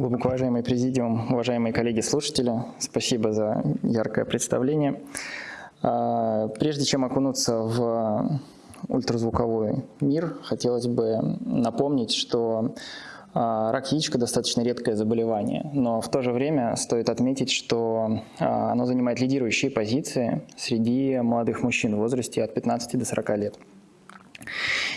Глубоко уважаемый президиум, уважаемые коллеги-слушатели, спасибо за яркое представление. А, прежде чем окунуться в ультразвуковой мир, хотелось бы напомнить, что а, рак яичка достаточно редкое заболевание, но в то же время стоит отметить, что а, оно занимает лидирующие позиции среди молодых мужчин в возрасте от 15 до 40 лет.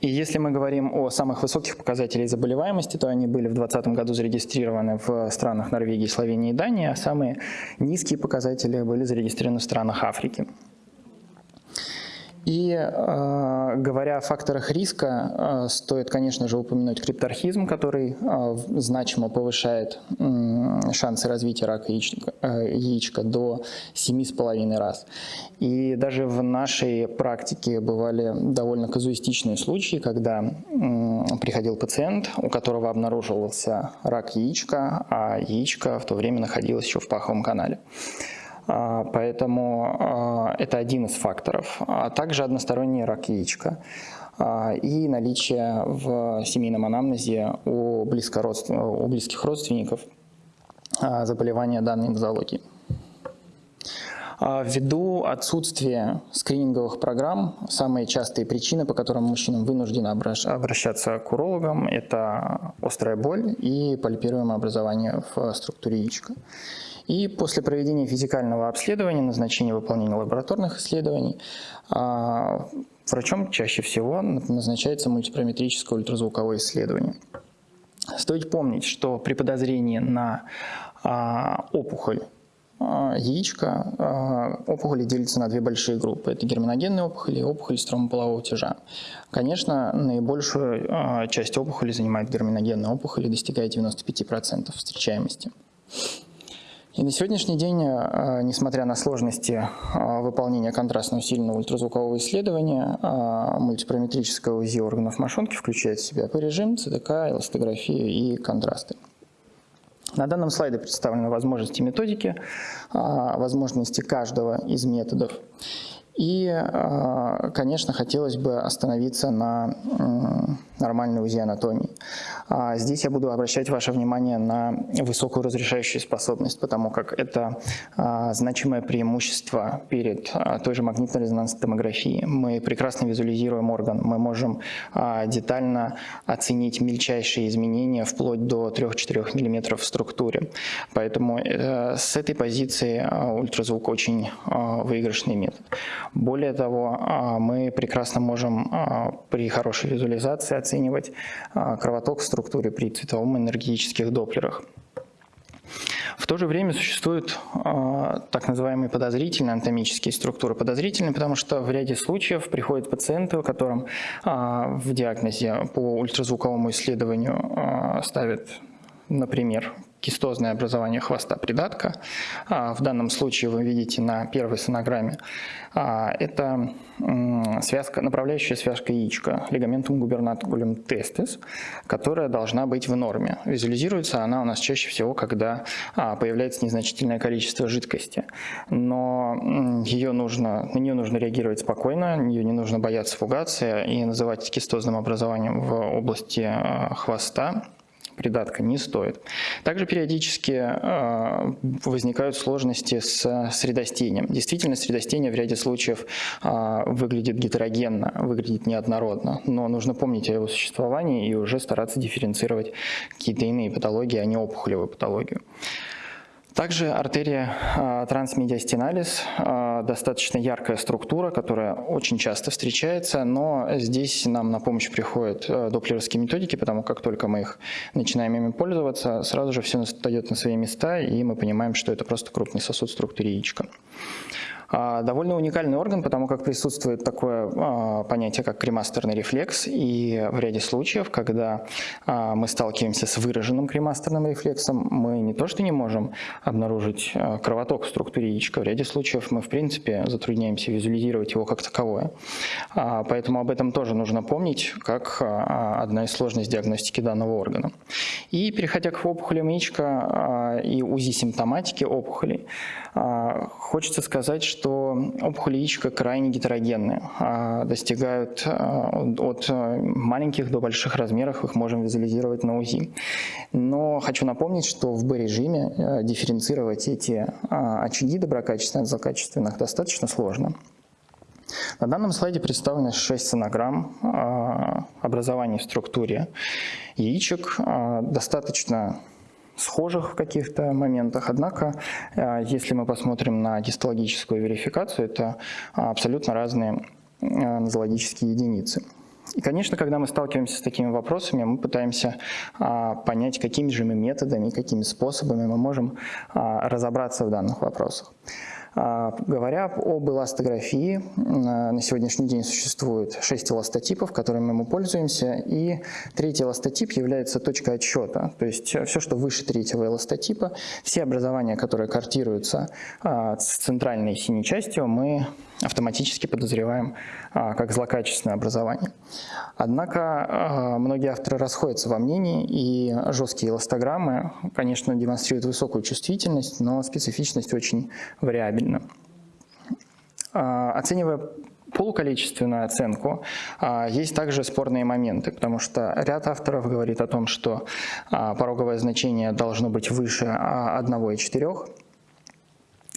И если мы говорим о самых высоких показателях заболеваемости, то они были в 2020 году зарегистрированы в странах Норвегии, Словении и Дании, а самые низкие показатели были зарегистрированы в странах Африки. И э, говоря о факторах риска, э, стоит, конечно же, упомянуть крипторхизм, который э, значимо повышает э, шансы развития рака яичника, э, яичка до 7,5 раз. И даже в нашей практике бывали довольно казуистичные случаи, когда э, приходил пациент, у которого обнаруживался рак яичка, а яичко в то время находилось еще в паховом канале. А, поэтому а, это один из факторов. А также односторонний рак яичка и наличие в семейном анамнезе у, у близких родственников заболевания данной нозологии. Ввиду отсутствия скрининговых программ, самые частые причины, по которым мужчинам вынуждены обращаться к урологам, это острая боль и пальпируемое образование в структуре яичка. И после проведения физикального обследования, назначения выполнения лабораторных исследований, а, врачом чаще всего назначается мультипараметрическое ультразвуковое исследование. Стоит помнить, что при подозрении на а, опухоль а, яичка, опухоли делятся на две большие группы. Это герминогенные опухоли и опухоли стромополового тяжа. Конечно, наибольшую часть опухоли занимает герминогенная опухоль и достигает 95% встречаемости. И на сегодняшний день, э, несмотря на сложности выполнения контрастно усиленного ультразвукового исследования, мультипараметрическое УЗИ органов мошонки включает в себя по режим, ЦТК, эластографию и контрасты. На данном слайде представлены возможности методики, возможности каждого из методов. И, конечно, хотелось бы остановиться на нормальной УЗИ анатомии. А здесь я буду обращать ваше внимание на высокую разрешающую способность, потому как это а, значимое преимущество перед а, той же магнитно-резонансной томографией. Мы прекрасно визуализируем орган, мы можем детально оценить мельчайшие изменения вплоть до 3-4 мм в структуре. Поэтому э, с этой позиции ультразвук очень выигрышный метод. Более того, мы прекрасно можем при хорошей визуализации оценивать кровоток в структуре при цветовом энергетических доплерах. В то же время существуют э, так называемые подозрительные анатомические структуры. Подозрительные, потому что в ряде случаев приходят пациенты, которым э, в диагнозе по ультразвуковому исследованию э, ставят, например, кистозное образование хвоста придатка. В данном случае вы видите на первой сонограмме. Это связка, направляющая связка яичка, лигаментум губернаторулем тестис, которая должна быть в норме. Визуализируется она у нас чаще всего, когда появляется незначительное количество жидкости. Но ее нужно, на нее нужно реагировать спокойно, ее не нужно бояться фугации и называть кистозным образованием в области хвоста придатка не стоит. Также периодически э, возникают сложности с средостением. Действительно, средостение в ряде случаев э, выглядит гетерогенно, выглядит неоднородно, но нужно помнить о его существовании и уже стараться дифференцировать какие-то иные патологии, а не опухолевую патологию. Также артерия э, трансмедиастиналис э, достаточно яркая структура, которая очень часто встречается, но здесь нам на помощь приходят э, доплеровские методики, потому как только мы их начинаем ими пользоваться, сразу же все встает на свои места, и мы понимаем, что это просто крупный сосуд в яичка. А, довольно уникальный орган, потому как присутствует такое а, понятие, как кремастерный рефлекс, и в ряде случаев, когда а, мы сталкиваемся с выраженным кремастерным рефлексом, мы не то что не можем обнаружить кровоток в структуре яичка, в ряде случаев мы в принципе затрудняемся визуализировать его как таковое. Поэтому об этом тоже нужно помнить, как одна из сложностей диагностики данного органа. И переходя к опухолям яичка и УЗИ симптоматики опухолей, хочется сказать, что что опухоли яичка крайне гетерогенны, а, достигают а, от маленьких до больших размеров, их можем визуализировать на УЗИ. Но хочу напомнить, что в Б-режиме дифференцировать эти очаги доброкачественных от злокачественных достаточно сложно. На данном слайде представлены 6 сонограмм образований в структуре яичек, достаточно схожих в каких-то моментах. Однако, э, если мы посмотрим на гистологическую верификацию, это абсолютно разные э, нозологические единицы. И, конечно, когда мы сталкиваемся с такими вопросами, мы пытаемся а, понять, какими же мы методами, какими способами мы можем а, разобраться в данных вопросах. А, говоря об эластографии, на сегодняшний день существует 6 эластотипов, которыми мы пользуемся, и третий эластотип является точкой отсчета, то есть все, что выше третьего эластотипа, все образования, которые картируются а, с центральной синей частью, мы автоматически подозреваем а, как злокачественное образование. Однако а, многие авторы расходятся во мнении, и жесткие эластограммы, конечно, демонстрируют высокую чувствительность, но специфичность очень вариабельна. А, оценивая полуколичественную оценку, есть также спорные моменты, потому что ряд авторов говорит о том, что пороговое значение должно быть выше 1,4,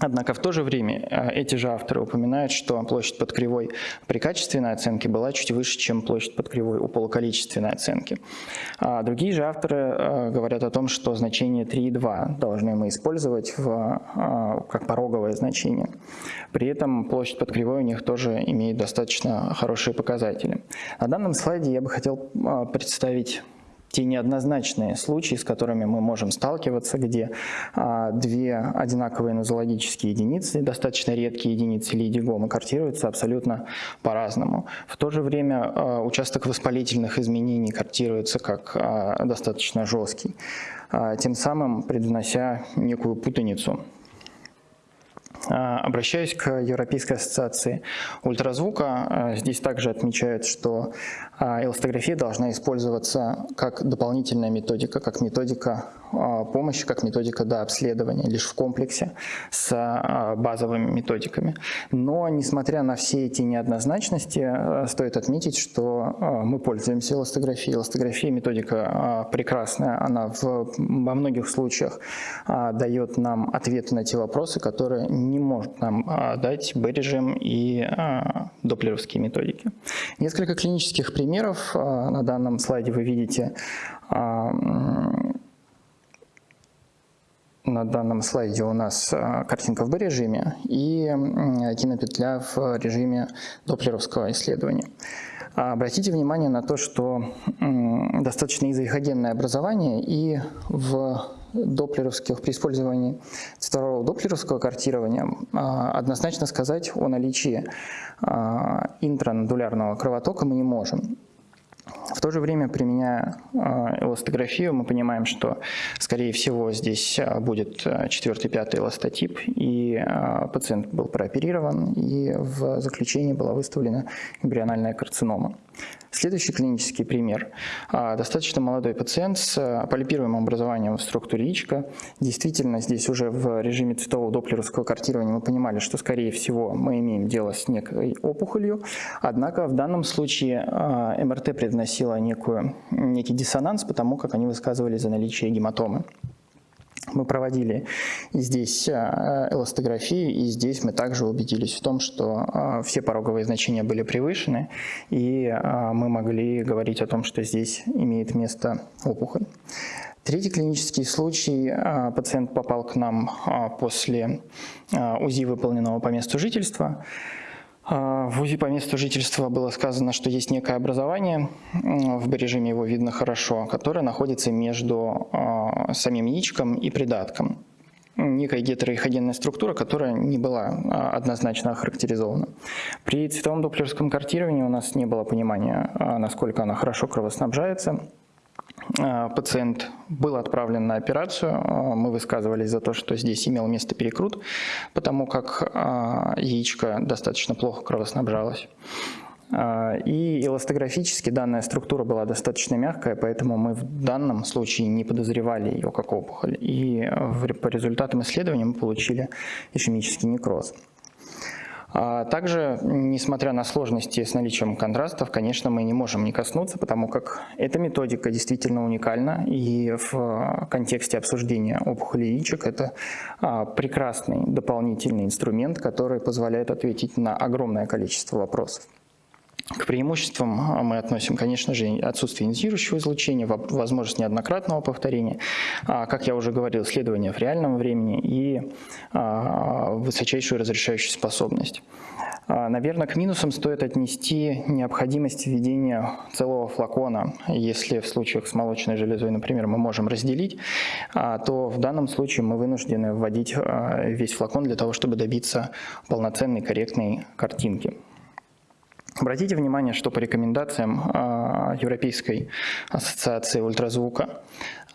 Однако в то же время э, эти же авторы упоминают, что площадь под кривой при качественной оценке была чуть выше, чем площадь под кривой у полуколичественной оценки. А другие же авторы э, говорят о том, что значение 3,2 должны мы использовать в, э, как пороговое значение. При этом площадь под кривой у них тоже имеет достаточно хорошие показатели. На данном слайде я бы хотел представить те неоднозначные случаи, с которыми мы можем сталкиваться, где а, две одинаковые нозологические единицы, достаточно редкие единицы лидигомы, картируются абсолютно по-разному. В то же время а, участок воспалительных изменений картируется как а, достаточно жесткий, а, тем самым предвнося некую путаницу обращаюсь к Европейской ассоциации ультразвука. А, здесь также отмечают, что а, эластография должна использоваться как дополнительная методика, как методика помощи, как методика до обследования, лишь в комплексе с базовыми методиками. Но, несмотря на все эти неоднозначности, стоит отметить, что мы пользуемся эластографией. Эластография методика прекрасная, она в, во многих случаях дает нам ответы на те вопросы, которые не не может нам а, дать B-режим и а, доплеровские методики. Несколько клинических примеров а, на данном слайде вы видите на данном слайде у нас картинка в B-режиме и кинопетля в режиме доплеровского исследования. Обратите внимание на то, что достаточно изоихогенное образование и в доплеровских, при использовании цифрового доплеровского картирования а, однозначно сказать о наличии а, интранодулярного кровотока мы не можем. В то же время, применяя а, эластографию, мы понимаем, что, скорее всего, здесь будет четвертый-пятый эластотип, и пациент был прооперирован, и в заключении была выставлена эмбриональная карцинома. Следующий клинический пример. А, достаточно молодой пациент с полипируемым образованием в структуре яичка. Действительно, здесь уже в режиме цветового доплеровского картирования мы понимали, что, скорее всего, мы имеем дело с некой опухолью. Однако в данном случае МРТ предносила некую, некий диссонанс, потому как они высказывали за наличие гематомы. Мы проводили здесь а, эластографию, и здесь мы также убедились в том, что а, все пороговые значения были превышены, и а, мы могли говорить о том, что здесь имеет место опухоль. Третий клинический случай. Пациент попал к нам после УЗИ, выполненного по месту жительства. А, в УЗИ по месту жительства было сказано, что есть некое образование, в режиме его видно хорошо, которое находится между а, самим яичком и придатком. Некая гетероихогенная структура, которая не была а, однозначно охарактеризована. При цветовом доплерском картировании у нас не было понимания, насколько она хорошо кровоснабжается. А, пациент был отправлен на операцию. А, мы высказывались за то, что здесь имел место перекрут, потому как а, яичко достаточно плохо кровоснабжалось. И эластографически данная структура была достаточно мягкая, поэтому мы в данном случае не подозревали ее как опухоль. И по результатам исследования мы получили ишемический некроз. А также, несмотря на сложности с наличием контрастов, конечно, мы не можем не коснуться, потому как эта методика действительно уникальна, и в контексте обсуждения опухолей яичек это а, прекрасный дополнительный инструмент, который позволяет ответить на огромное количество вопросов. К преимуществам а, мы относим, конечно же, отсутствие инициирующего излучения, возможность неоднократного повторения, а, как я уже говорил, исследования в реальном времени и а, высочайшую разрешающую способность. Наверное, к минусам стоит отнести необходимость введения целого флакона. Если в случаях с молочной железой, например, мы можем разделить, то в данном случае мы вынуждены вводить весь флакон для того, чтобы добиться полноценной корректной картинки. Обратите внимание, что по рекомендациям а, Европейской ассоциации ультразвука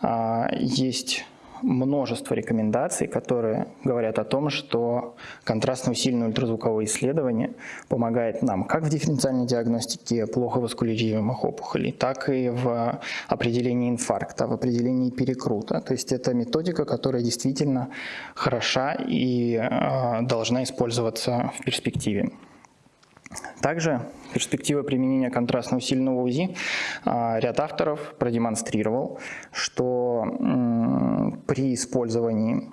а, есть множество рекомендаций, которые говорят о том, что контрастно усиленное ультразвуковое исследование помогает нам как в дифференциальной диагностике плохо васкулируемых опухолей, так и в определении инфаркта, в определении перекрута. То есть это методика, которая действительно хороша и э, должна использоваться в перспективе. Также перспектива применения контрастно усиленного УЗИ а, ряд авторов продемонстрировал, что при использовании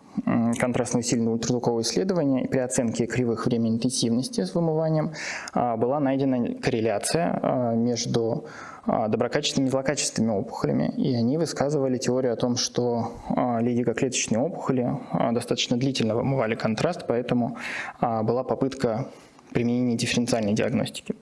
контрастно усиленного ультразвукового исследования при оценке кривых времени интенсивности с вымыванием а, была найдена корреляция а, между доброкачественными и злокачественными опухолями. И они высказывали теорию о том, что лидикоклеточные опухоли достаточно длительно вымывали контраст, поэтому была попытка применения дифференциальной диагностики.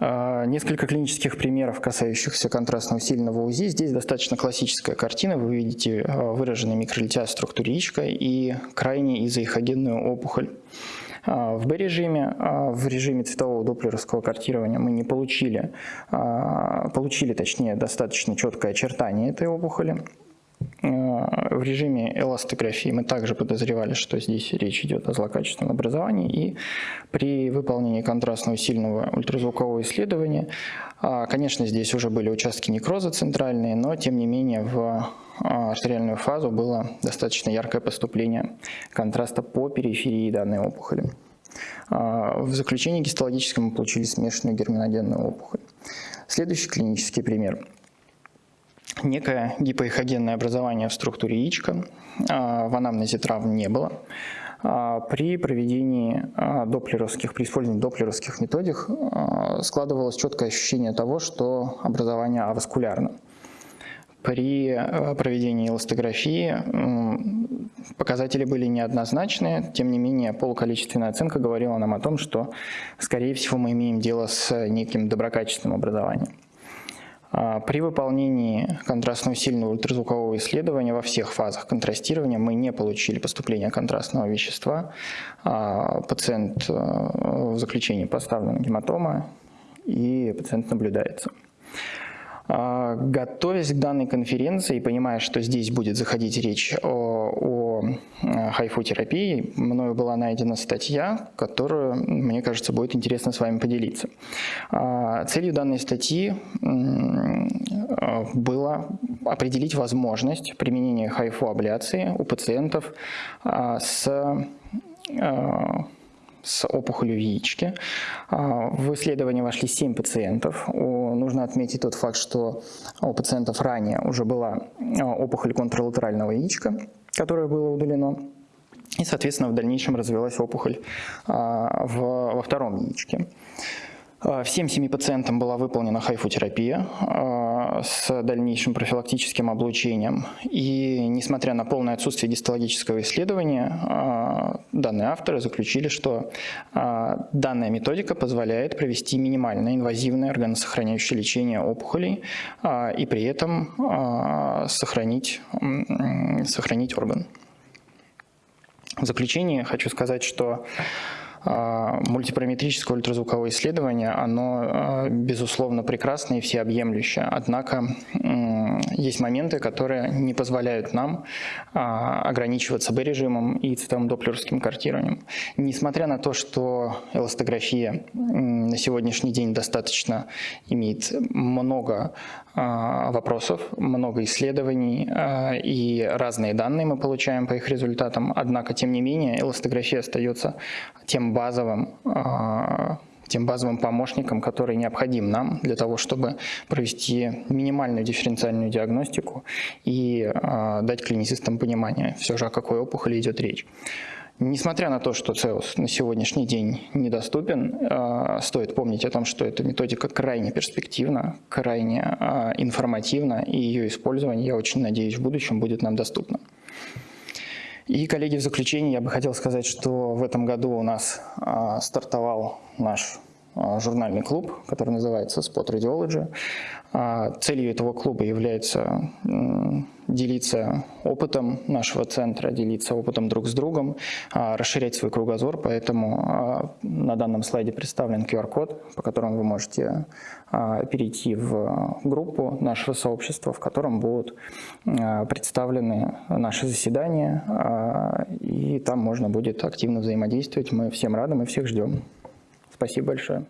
А, несколько клинических примеров, касающихся контрастно-усиленного УЗИ. Здесь достаточно классическая картина. Вы видите а, выраженный микролития структуры яичка и крайне изоэхогенную опухоль. А, в B-режиме, в режиме цветового доплеровского картирования мы не получили, получили точнее достаточно четкое очертание этой опухоли. Э, в режиме эластографии мы также подозревали, что здесь речь идет о злокачественном образовании, и при выполнении контрастного сильного ультразвукового исследования, а, конечно, здесь уже были участки некроза центральные, но тем не менее в а, артериальную фазу было достаточно яркое поступление контраста по периферии данной опухоли. А, в заключении гистологическом мы получили смешанную герминогенную опухоль. Следующий клинический пример – некое гипоэхогенное образование в структуре яичка, а, в анамнезе травм не было. А, при проведении а, доплеровских, при использовании доплеровских методик складывалось четкое ощущение того, что образование аваскулярно. При проведении эластографии показатели были неоднозначные, тем не менее полуколичественная оценка говорила нам о том, что, скорее всего, мы имеем дело с неким доброкачественным образованием. А, при выполнении контрастно-усиленного ультразвукового исследования во всех фазах контрастирования мы не получили поступления контрастного вещества. А, пациент э, в заключении поставлена гематома и пациент наблюдается. А, готовясь к данной конференции и понимая, что здесь будет заходить речь о, о э, хайфу-терапии, мною была найдена статья, которую, мне кажется, будет интересно с вами поделиться. А, целью данной статьи было определить возможность применения хайфу-абляции у пациентов а, с с опухолью. А, в исследование вошли 7 пациентов. Нужно отметить тот факт, что у пациентов ранее уже была а, опухоль контралатерального яичка, которая была удалена. И, соответственно, в дальнейшем развилась опухоль а, во втором яичке. А, всем семи пациентам была выполнена хайфотерапия а, с дальнейшим профилактическим облучением. И несмотря на полное отсутствие гистологического исследования, а, данные авторы заключили, что данная методика позволяет провести минимальное инвазивное органосохраняющее лечение опухолей и при этом сохранить, сохранить орган. В заключение хочу сказать, что мультипараметрическое ультразвуковое исследование, оно, а, безусловно, прекрасное и всеобъемлющее. Однако есть моменты, которые не позволяют нам а, ограничиваться B-режимом и цветовым доплеровским картированием. Несмотря на то, что эластография на сегодняшний день достаточно имеет много вопросов, много исследований и разные данные мы получаем по их результатам, однако, тем не менее, эластография остается тем базовым, а, тем базовым помощником, который необходим нам для того, чтобы провести минимальную дифференциальную диагностику и а, дать клиницистам понимание, все же о какой опухоли идет речь. Несмотря на то, что ЦЕУС на сегодняшний день недоступен, а, стоит помнить о том, что эта методика крайне перспективна, крайне информативна, и ее использование, я очень надеюсь, в будущем будет нам доступно. И, коллеги, в заключение я бы хотел сказать, что в этом году у нас а, стартовал наш а, журнальный клуб, который называется Spot Radiology. А, целью этого клуба является делиться опытом нашего центра, делиться опытом друг с другом, а, расширять свой кругозор, поэтому на данном слайде представлен QR-код, по которому вы можете перейти в группу нашего сообщества, в котором будут представлены наши заседания, и там можно будет активно взаимодействовать. Мы всем рады, мы всех ждем. Спасибо большое.